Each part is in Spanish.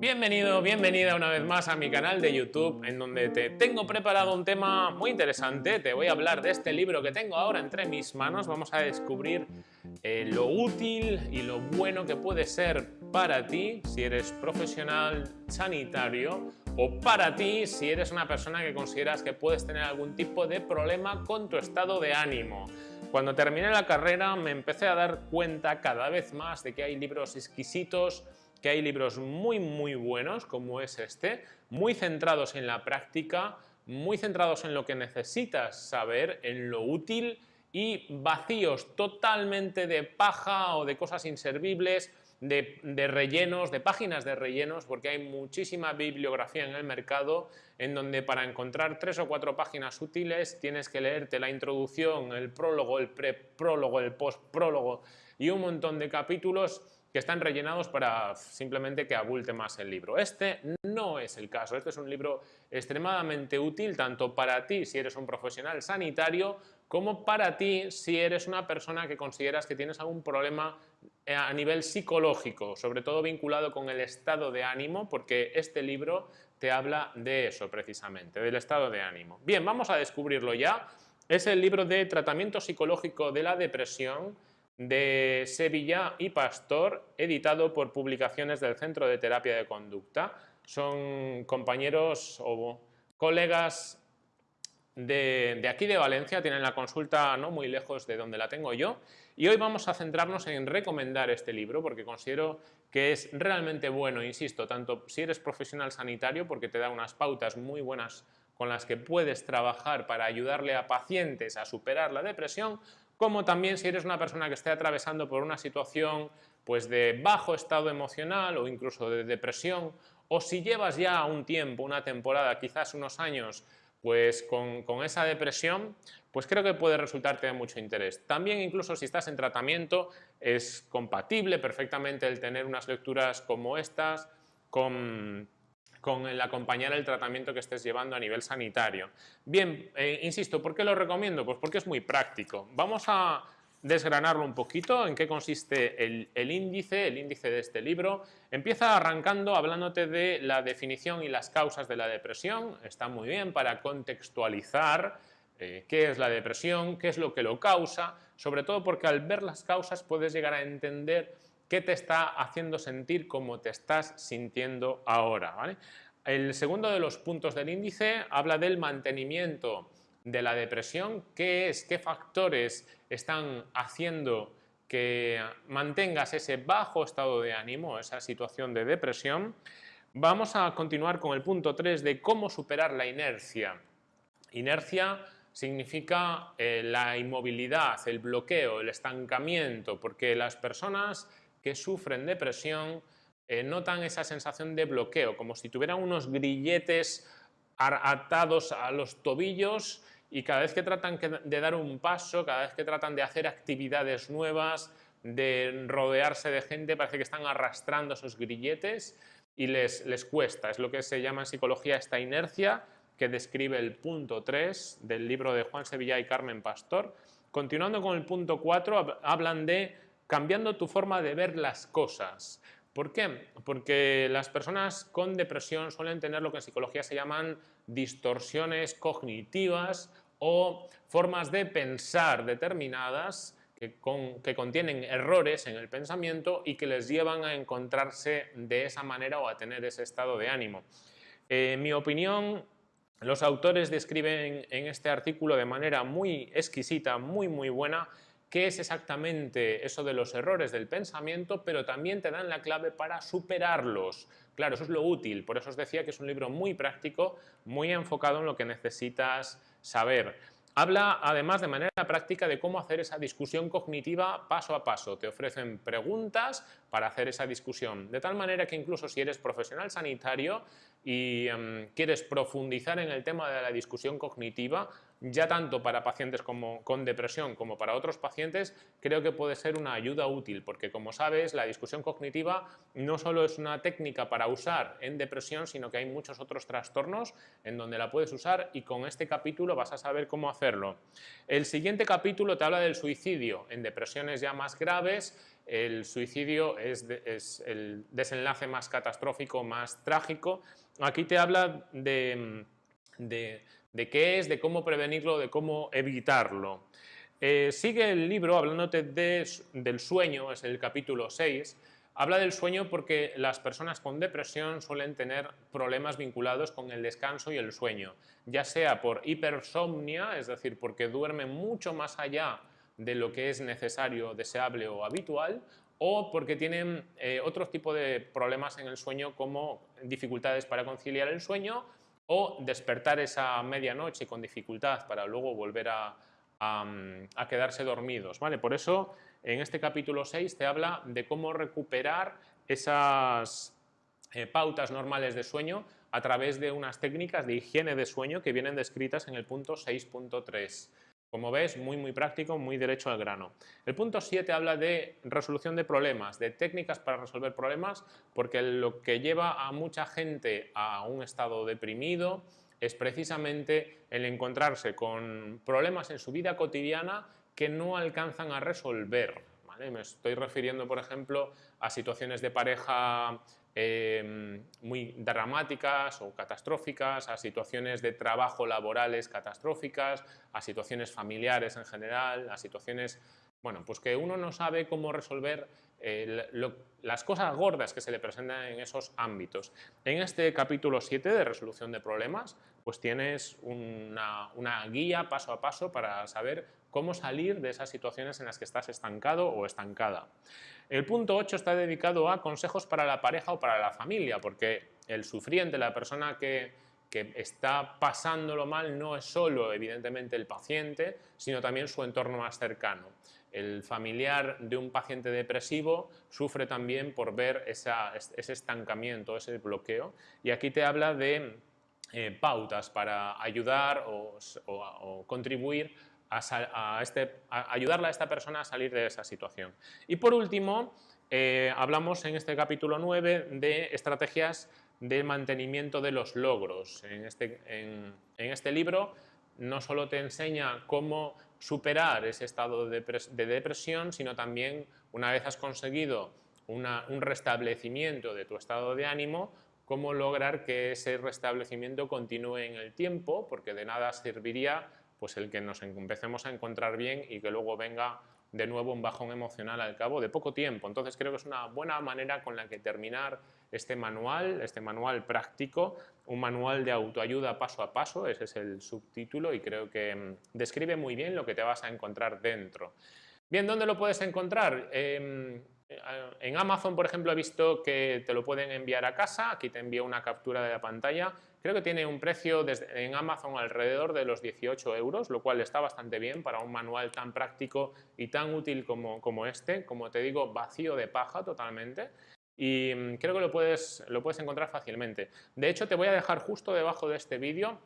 Bienvenido, bienvenida una vez más a mi canal de YouTube en donde te tengo preparado un tema muy interesante. Te voy a hablar de este libro que tengo ahora entre mis manos. Vamos a descubrir eh, lo útil y lo bueno que puede ser para ti si eres profesional sanitario o para ti si eres una persona que consideras que puedes tener algún tipo de problema con tu estado de ánimo. Cuando terminé la carrera me empecé a dar cuenta cada vez más de que hay libros exquisitos que hay libros muy muy buenos como es este, muy centrados en la práctica, muy centrados en lo que necesitas saber, en lo útil y vacíos totalmente de paja o de cosas inservibles, de, rellenos, de páginas de rellenos, porque hay muchísima bibliografía en el mercado en donde para encontrar tres o cuatro páginas útiles tienes que leerte la introducción, el prólogo, el preprólogo, el postprólogo y un montón de capítulos que están rellenados para simplemente que abulte más el libro. Este no es el caso, este es un libro extremadamente útil tanto para ti si eres un profesional sanitario como para ti si eres una persona que consideras que tienes algún problema a nivel psicológico, sobre todo vinculado con el estado de ánimo, porque este libro te habla de eso precisamente, del estado de ánimo. Bien, vamos a descubrirlo ya. Es el libro de tratamiento psicológico de la depresión, de Sevilla y Pastor, editado por publicaciones del Centro de Terapia de Conducta. Son compañeros o colegas de, aquí de Valencia, tienen la consulta no muy lejos de donde la tengo yo y hoy vamos a centrarnos en recomendar este libro porque considero que es realmente bueno, insisto, tanto si eres profesional sanitario porque te da unas pautas muy buenas con las que puedes trabajar para ayudarle a pacientes a superar la depresión, como también si eres una persona que esté atravesando por una situación pues, de bajo estado emocional o incluso de depresión, o si llevas ya un tiempo, una temporada, quizás unos años, pues con, esa depresión, pues creo que puede resultarte de mucho interés. También incluso si estás en tratamiento es compatible perfectamente el tener unas lecturas como estas con con el acompañar el tratamiento que estés llevando a nivel sanitario. Bien, eh, insisto, ¿por qué lo recomiendo? Pues porque es muy práctico. Vamos a desgranarlo un poquito, en qué consiste el, índice, el índice de este libro. Empieza arrancando hablándote de la definición y las causas de la depresión. Está muy bien para contextualizar eh, qué es la depresión, qué es lo que lo causa, sobre todo porque al ver las causas puedes llegar a entender qué te está haciendo sentir como te estás sintiendo ahora. El segundo de los puntos del índice habla del mantenimiento de la depresión, qué es, qué factores están haciendo que mantengas ese bajo estado de ánimo, esa situación de depresión. Vamos a continuar con el punto 3 de cómo superar la inercia. Inercia significa eh, la inmovilidad, el bloqueo, el estancamiento, porque las personas que sufren depresión eh, notan esa sensación de bloqueo, como si tuvieran unos grilletes atados a los tobillos y cada vez que tratan de dar un paso, cada vez que tratan de hacer actividades nuevas, de rodearse de gente, parece que están arrastrando esos grilletes y les, les cuesta. Es lo que se llama en psicología esta inercia que describe el punto 3 del libro de Juan Sevilla y Carmen Pastor. Continuando con el punto 4, hablan de cambiando tu forma de ver las cosas. ¿Por qué? Porque las personas con depresión suelen tener lo que en psicología se llaman distorsiones cognitivas o formas de pensar determinadas que, contienen errores en el pensamiento y que les llevan a encontrarse de esa manera o a tener ese estado de ánimo. en mi opinión, los autores describen en este artículo de manera muy exquisita, muy muy buena, qué es exactamente eso de los errores del pensamiento, pero también te dan la clave para superarlos. Claro, eso es lo útil, por eso os decía que es un libro muy práctico, muy enfocado en lo que necesitas saber. Habla además de manera práctica de cómo hacer esa discusión cognitiva paso a paso. Te ofrecen preguntas para hacer esa discusión, de tal manera que incluso si eres profesional sanitario y em, quieres profundizar en el tema de la discusión cognitiva, ya tanto para pacientes como, con depresión como para otros pacientes, creo que puede ser una ayuda útil, porque como sabes, la discusión cognitiva no solo es una técnica para usar en depresión, sino que hay muchos otros trastornos en donde la puedes usar y con este capítulo vas a saber cómo hacerlo. El siguiente capítulo te habla del suicidio en depresiones ya más graves, el suicidio es, el desenlace más catastrófico, más trágico. Aquí te habla de de qué es, de cómo prevenirlo, de cómo evitarlo. Eh, sigue el libro hablándote del sueño, es el capítulo 6, habla del sueño porque las personas con depresión suelen tener problemas vinculados con el descanso y el sueño, ya sea por hipersomnia, es decir, porque duermen mucho más allá de lo que es necesario, deseable o habitual, o porque tienen eh, otro tipo de problemas en el sueño como dificultades para conciliar el sueño o despertar esa medianoche con dificultad para luego volver a, quedarse dormidos. ¿vale? Por eso en este capítulo 6 te habla de cómo recuperar esas eh, pautas normales de sueño a través de unas técnicas de higiene de sueño que vienen descritas en el punto 6.3. Como ves, muy muy práctico, muy derecho al grano. El punto 7 habla de resolución de problemas, de técnicas para resolver problemas, porque lo que lleva a mucha gente a un estado deprimido es precisamente el encontrarse con problemas en su vida cotidiana que no alcanzan a resolver. Me estoy refiriendo, por ejemplo, a situaciones de pareja Em, muy dramáticas o catastróficas, a situaciones de trabajo laborales catastróficas, a situaciones familiares en general, a situaciones, bueno, pues que uno no sabe cómo resolver las cosas gordas que se le presentan en esos ámbitos. En este capítulo 7 de resolución de problemas, pues tienes una, una guía paso a paso para saber cómo salir de esas situaciones en las que estás estancado o estancada. El punto 8 está dedicado a consejos para la pareja o para la familia, porque el sufriente, la persona que, que está pasándolo mal, no es solo evidentemente el paciente, sino también su entorno más cercano. El familiar de un paciente depresivo sufre también por ver ese estancamiento, ese bloqueo. Y aquí te habla de eh, pautas para ayudar o, contribuir a, este, ayudarle a esta persona a salir de esa situación. Y por último, eh, hablamos en este capítulo 9 de estrategias de mantenimiento de los logros. En este, en, este libro no solo te enseña cómo superar ese estado de, depresión, sino también una vez has conseguido un restablecimiento de tu estado de ánimo, cómo lograr que ese restablecimiento continúe en el tiempo, porque de nada serviría pues el que nos empecemos a encontrar bien y que luego venga de nuevo un bajón emocional al cabo de poco tiempo. Entonces creo que es una buena manera con la que terminar este manual, este manual práctico, un manual de autoayuda paso a paso, ese es el subtítulo y creo que mm, describe muy bien lo que te vas a encontrar dentro. Bien, ¿dónde lo puedes encontrar? Em, en Amazon, por ejemplo, he visto que te lo pueden enviar a casa, aquí te envío una captura de la pantalla, creo que tiene un precio en Amazon alrededor de los 18 euros, lo cual está bastante bien para un manual tan práctico y tan útil como, este, como te digo, vacío de paja totalmente, y mm, creo que lo puedes, encontrar fácilmente. De hecho, te voy a dejar justo debajo de este vídeo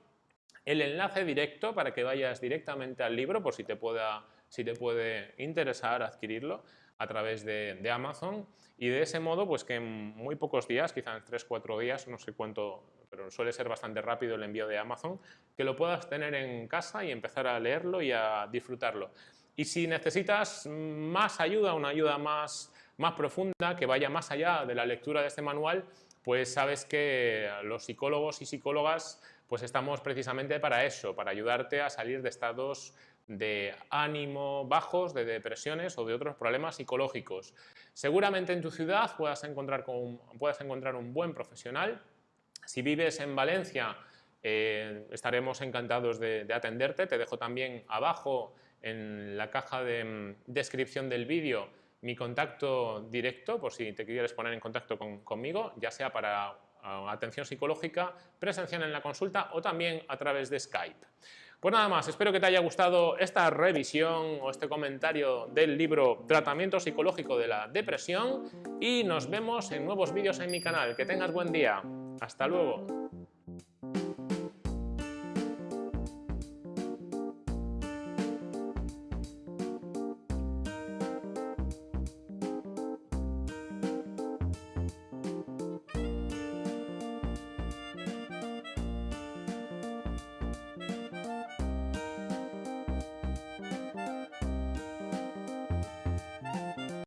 el enlace directo para que vayas directamente al libro por si te puede interesar adquirirlo a través de, Amazon y de ese modo pues que en muy pocos días, quizás 3-4 días, no sé cuánto, pero suele ser bastante rápido el envío de Amazon, que lo puedas tener en casa y empezar a leerlo y a disfrutarlo. Y si necesitas más ayuda, una ayuda más, más profunda, que vaya más allá de la lectura de este manual, pues sabes que los psicólogos y psicólogas pues estamos precisamente para eso, para ayudarte a salir de estados de ánimo bajos, de depresiones o de otros problemas psicológicos. Seguramente en tu ciudad puedas encontrar, con, encontrar un buen profesional. Si vives en Valencia, eh, estaremos encantados de, atenderte. Te dejo también abajo en la caja de mm, descripción del vídeo mi contacto directo, por si te quieres poner en contacto conmigo, ya sea para atención psicológica, presencial en la consulta o también a través de Skype. Pues nada más, espero que te haya gustado esta revisión o este comentario del libro Tratamiento psicológico de la depresión y nos vemos en nuevos vídeos en mi canal. Que tengas buen día. Hasta luego.